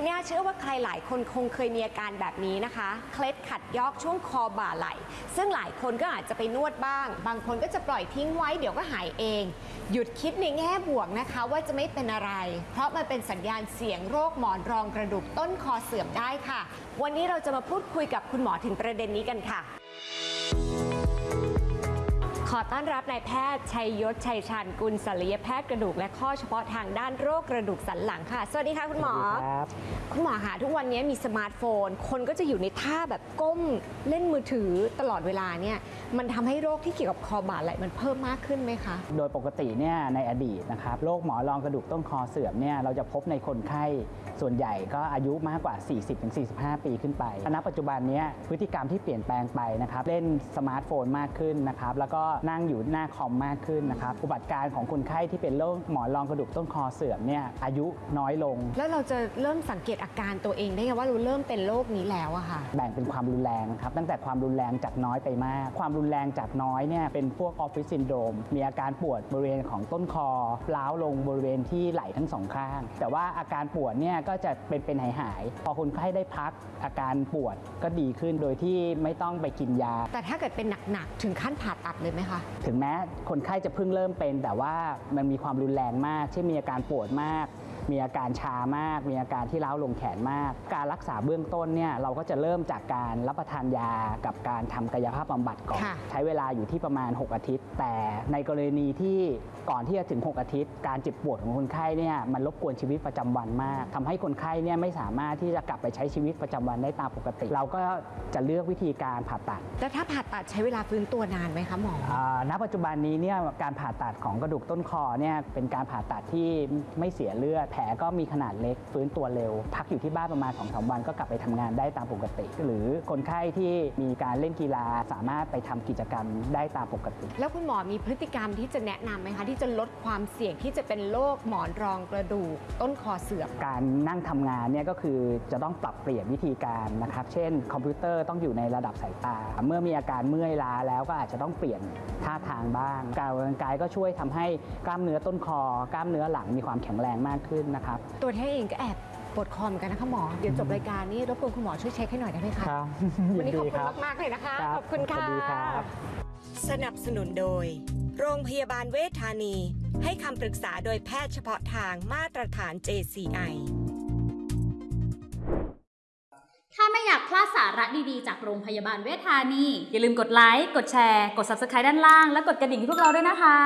ธัญญาเชื่อว่าใครหลายคนคงเคยมีอาการแบบนี้นะคะ เคล็ดขัดยอกช่วงคอบ่าไหล่ ซึ่งหลายคนก็อาจจะไปนวดบ้าง บางคนก็จะปล่อยทิ้งไว้เดี๋ยวก็หายเอง หยุดคิดในแง่บวกนะคะว่าจะไม่เป็นอะไร เพราะมันเป็นสัญญาณเสียงโรคหมอนรองกระดูกต้นคอเสื่อมได้ค่ะ วันนี้เราจะมาพูดคุยกับคุณหมอถึงประเด็นนี้กันค่ะ อต้อนรับนายแพทย์ชัยยศชัยชันกุลศัลยแพทย์กระดูกและข้อเฉพาะทางด้านโรคกระดูกสันหลังค่ะ สวัสดีค่ะคุณหมอครับคุณหมอขาทุกวันนี้มีสมาร์ทโฟน คนก็จะอยู่ในท่าแบบก้มเล่นมือถือตลอดเวลาเนี่ยมันทำให้โรคที่เกี่ยวกับคอบ่าไหล่มันเพิ่มมากขึ้นไหมคะ โดยปกติเนี่ยในอดีตนะครับโรคหมอนรองกระดูกต้นคอเสื่อมเนี่ยเราจะพบในคนไข้ส่วนใหญ่ก็อายุมากกว่า 40-45 ปีขึ้นไปณปัจจุบันเนี้ยพฤติกรรมที่เปลี่ยนแปลงไปนะครับเล่นสมาร์ทโฟนมากขึ้นนะครับแล้วก็นั่งอยู่หน้าคอมมากขึ้นนะครับอุบัติการณ์ของคนไข้ที่เป็นโรคหมอนรองกระดูกต้นคอเสื่อมเนี่ยอายุน้อยลง แล้วเราจะเริ่มสังเกตอาการตัวเองได้ไงว่าเราเริ่มเป็นโรคนี้แล้วอะค่ะ แบ่งเป็นความรุนแรงครับตั้งแต่ความรุนแรงจากน้อยไปมาก ความรุนแรงจากน้อยเนี่ยเป็นพวกออฟฟิศซินโดรมมีอาการปวดบริเวณของต้นคอล้าวลงบริเวณที่ไหล่ทั้งสองข้าง แต่ว่าอาการปวดเนี่ยก็จะเป็นเป็นหายหายๆพอคนไข้ได้พักอาการปวดก็ดีขึ้นโดยที่ไม่ต้องไปกินยา แต่ถ้าเกิดเป็นหนักๆถึงขั้นผ่าตัดเลยไหมคะถึงแม้คนไข้จะเพิ่งเริ่มเป็น แต่ว่ามันมีความรุนแรงมากเช่นมีอาการปวดมาก มีอาการชามาก มีอาการที่ร้าวลงแขนมาก การรักษาเบื้องต้นเนี่ยเราก็จะเริ่มจากการรับประทานยากับการทำกายภาพบำบัดก่อนค่ะใช้เวลาอยู่ที่ประมาณ 6 อาทิตย์ แต่ในกรณีที่ก่อนที่จะถึง 6 อาทิตย์ การเจ็บปวดของคนไข้เนี่ยมันรบกวนชีวิตประจำวันมากทำให้คนไข้เนี่ยไม่สามารถที่จะกลับไปใช้ชีวิตประจำวันได้ตามปกติ เราก็จะเลือกวิธีการผ่าตัด แล้วถ้าผ่าตัดใช้เวลาฟื้นตัวนานไหมคะหมออ่าณปัจจุบันนี้เนี่ยการผ่าตัดของกระดูกต้นคอเนี่ยเป็นการผ่าตัดที่ไม่เสียเลือดแผลก็มีขนาดเล็กฟื้นตัวเร็ว พักอยู่ที่บ้านประมาณ2อสวันก็กลับไปทำงานได้ตามปกติ หรือคนไข้ที่มีการเล่นกีฬาสามารถไปทำกิจกรรมได้ตามปกติ แล้วคุณหมอมีพฤติกรรมที่จะแนะนำไหมคะ ที่จะลดความเสี่ยงที่จะเป็นโรคหมอนรองกระดูกต้นคอเสื่อมการนั่งทำงานเนี่ยก็คือจะต้องปรับเปลี่ยนวิธีการนะครับเช่น คอมพิวเตอร์ต้องอยู่ในระดับสายตา เมื่อมีอาการเมื่อยล้าแล้วก็อาจจะต้องเปลี่ยนท่าทางบ้าง การออกกำลังกายก็ช่วยทำให้กล้ามเนื้อต้นคอกล้ามเนื้อหลังมีความแข็งแรงมากขึ้นนะครับตัวแท้เองก็แอบปวดคอเหมือนกันนะคะหมอ เดี๋ยวจบรายการนี้รบกวนคุณหมอช่วยเช็คให้หน่อยได้ไหมคะครับวันนี้ขอบยิคุณดีรับมากๆเลยนะคะครับขอบคุณค่ะสวัสดีครับสนับสนุนโดย โรงพยาบาลเวชธานี ให้คำปรึกษาโดยแพทย์เฉพาะทางมาตรฐาน JCI ถ้าไม่อยากพลาดสาระดีๆ จากโรงพยาบาลเวชธานี อย่าลืมกดไลค์ กดแชร์ กด Subscribe ด้านล่าง และกดกระดิ่งให้พวกเราด้วยนะคะ